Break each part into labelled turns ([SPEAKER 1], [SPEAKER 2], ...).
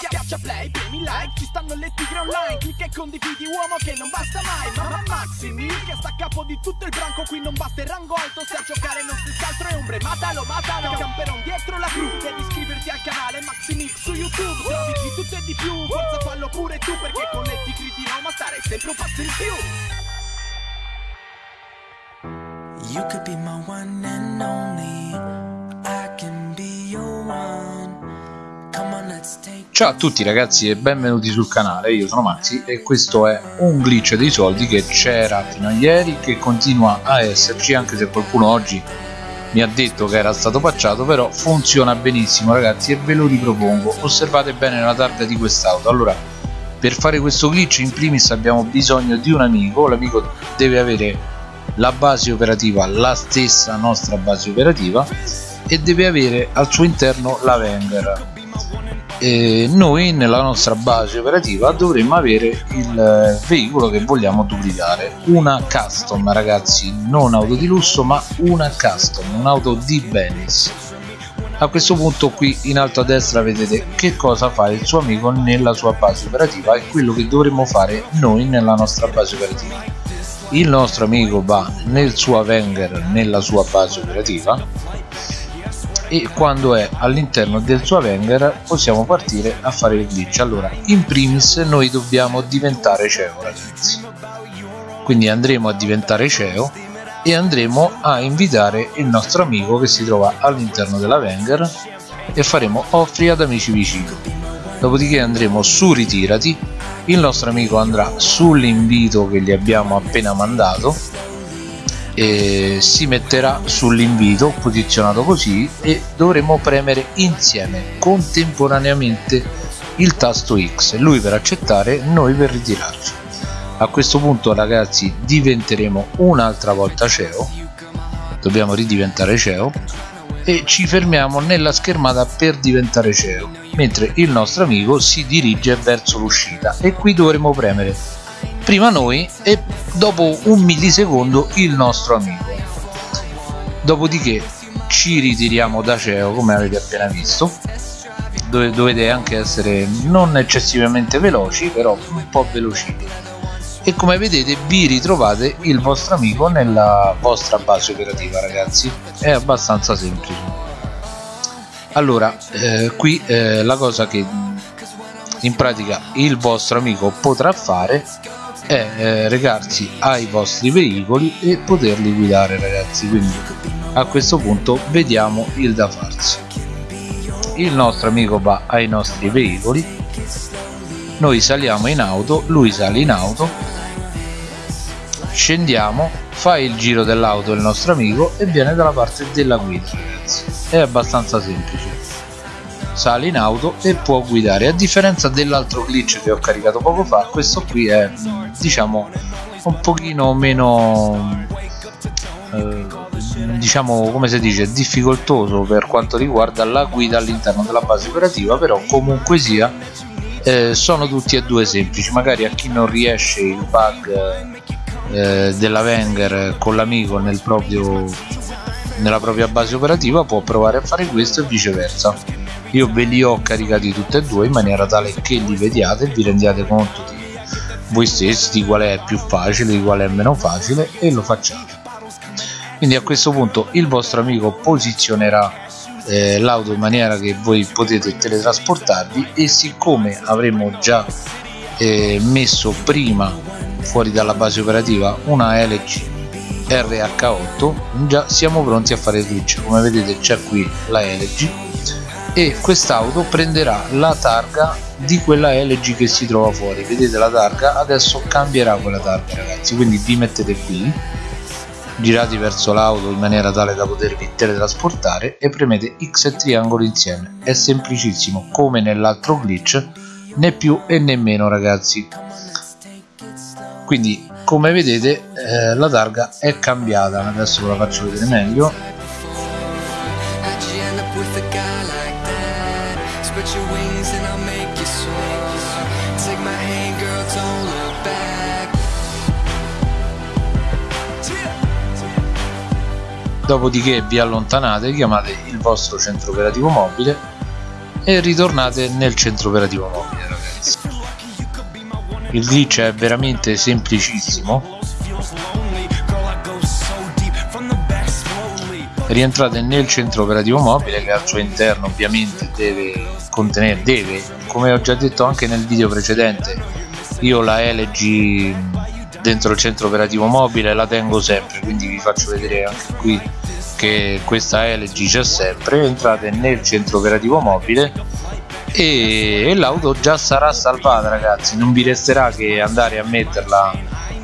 [SPEAKER 1] Schiaccia play, premi like, ci stanno le tigre online. Clicca e condividi uomo che non basta mai. Mamma Maximi, che sta a capo di tutto il branco Qui non basta il rango alto, se a giocare non si altro è ombre Matalo, matalo, camperon dietro la cru Devi iscriverti al canale Maximix su YouTube. Trovi di tutto e di più, forza fallo pure tu Perché con le tigri di Roma starei sempre un passo in più.
[SPEAKER 2] You could be my one and only.
[SPEAKER 3] Ciao a tutti ragazzi e benvenuti sul canale, io sono Maxi e questo è un glitch dei soldi che c'era fino a ieri che continua a esserci anche se qualcuno oggi mi ha detto che era stato patchato però funziona benissimo ragazzi e ve lo ripropongo. Osservate bene la targa di quest'auto. Allora per fare questo glitch in primis abbiamo bisogno di un amico. L'amico deve avere la base operativa la stessa nostra base operativa e deve avere al suo interno la Wenger e noi nella nostra base operativa dovremmo avere il eh, veicolo che vogliamo duplicare. Una custom ragazzi non auto di lusso ma una custom un'auto di Benz a questo punto qui in alto a destra vedete che cosa fa il suo amico nella sua base operativa e quello che dovremmo fare noi nella nostra base operativa. Il nostro amico va nel suo Avenger nella sua base operativa e quando è all'interno del suo Avenger possiamo partire a fare il glitch. Allora in primis noi dobbiamo diventare CEO ragazzi. Quindi andremo a diventare CEO e andremo a invitare il nostro amico che si trova all'interno dell'Avenger e faremo offri ad amici vicini. Dopodiché andremo su ritirati. Il nostro amico andrà sull'invito che gli abbiamo appena mandato e si metterà sull'invito posizionato così e dovremo premere insieme contemporaneamente il tasto X. Lui per accettare noi per ritirarci. A questo punto ragazzi diventeremo un'altra volta CEO dobbiamo ridiventare CEO e ci fermiamo nella schermata per diventare CEO mentre il nostro amico si dirige verso l'uscita. E qui dovremo premere prima noi e dopo un millisecondo il nostro amico. Dopodiché ci ritiriamo da CEO come avete appena visto. Dove dovete anche essere non eccessivamente veloci però un po' veloci. E come vedete vi ritrovate il vostro amico nella vostra base operativa ragazzi. È abbastanza semplice. Allora eh, qui eh, la cosa che in pratica il vostro amico potrà fare è eh, recarsi ai vostri veicoli e poterli guidare ragazzi. Quindi a questo punto vediamo il da farsi. Il nostro amico va ai nostri veicoli. Noi saliamo in auto lui sale in auto. Scendiamo fa il giro dell'auto il nostro amico e viene dalla parte della guida ragazzi. È abbastanza semplice sale in auto e può guidare. A differenza dell'altro glitch che ho caricato poco fa questo qui è diciamo un pochino meno eh, diciamo come si dice difficoltoso per quanto riguarda la guida all'interno della base operativa però comunque sia eh, sono tutti e due semplici. Magari a chi non riesce il bug eh, della Wenger con l'amico nel proprio nella propria base operativa può provare a fare questo e viceversa io ve li ho caricati tutti e due in maniera tale che li vediate e vi rendiate conto di voi stessi di qual è più facile di qual è meno facile e lo facciate. Quindi a questo punto il vostro amico posizionerà eh, l'auto in maniera che voi potete teletrasportarvi e siccome avremo già eh, messo prima fuori dalla base operativa una LG RH8 già siamo pronti a fare il glitch come vedete c'è qui la LG e quest'auto prenderà la targa di quella LG che si trova fuori. Vedete la targa adesso cambierà quella targa ragazzi quindi vi mettete qui girati verso l'auto in maniera tale da potervi teletrasportare e premete X e triangolo insieme. È semplicissimo come nell'altro glitch né più e né meno ragazzi. Quindi come vedete eh, la targa è cambiata. Adesso ve la faccio vedere meglio
[SPEAKER 2] and I'll make you soar. Take my hand, girl, don't look back.
[SPEAKER 3] dopodiché vi allontanate chiamate il vostro centro operativo mobile e ritornate nel centro operativo mobile ragazzi il glitch è veramente semplicissimo rientrate nel centro operativo mobile che al suo interno ovviamente deve contenere deve come ho già detto anche nel video precedente io la LG dentro il centro operativo mobile la tengo sempre quindi vi faccio vedere anche qui che questa LG c'è sempre entrate nel centro operativo mobile e, e l'auto già sarà salvata ragazzi non vi resterà che andare a metterla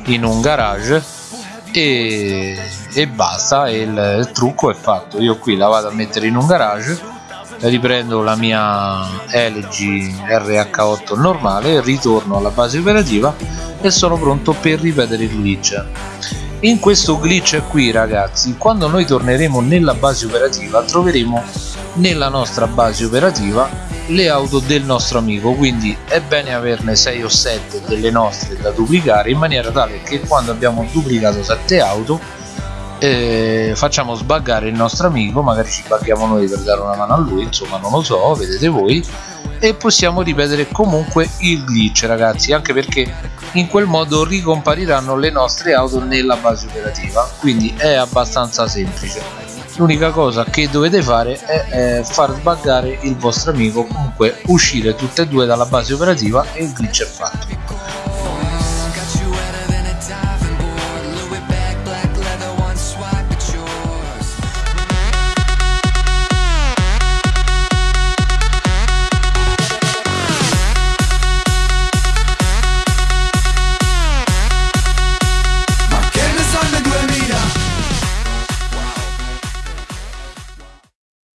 [SPEAKER 3] in un garage e, e basta il, il trucco è fatto. Io qui la vado a mettere in un garage riprendo la mia LG RH8 normale ritorno alla base operativa e sono pronto per ripetere il glitch. In questo glitch qui ragazzi quando noi torneremo nella base operativa troveremo nella nostra base operativa le auto del nostro amico quindi è bene averne 6 o 7 delle nostre da duplicare in maniera tale che quando abbiamo duplicato 7 auto eh, facciamo sbaggare il nostro amico magari ci buggiamo noi per dare una mano a lui insomma non lo so vedete voi e possiamo ripetere comunque il glitch ragazzi anche perché in quel modo ricompariranno le nostre auto nella base operativa quindi è abbastanza semplice l'unica cosa che dovete fare è, è far sbaggare il vostro amico. Comunque uscire tutte e due dalla base operativa e il glitch è fatto